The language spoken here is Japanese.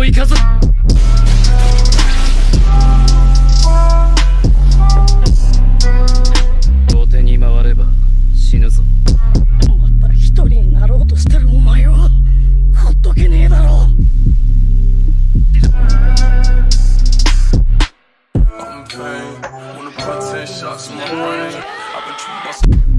を生かす後手に回れば死ぬぞまた一人になろうとしてるお前はほっとけねえだろ I'm pain, wanna put 10 shots in my brain I've been too much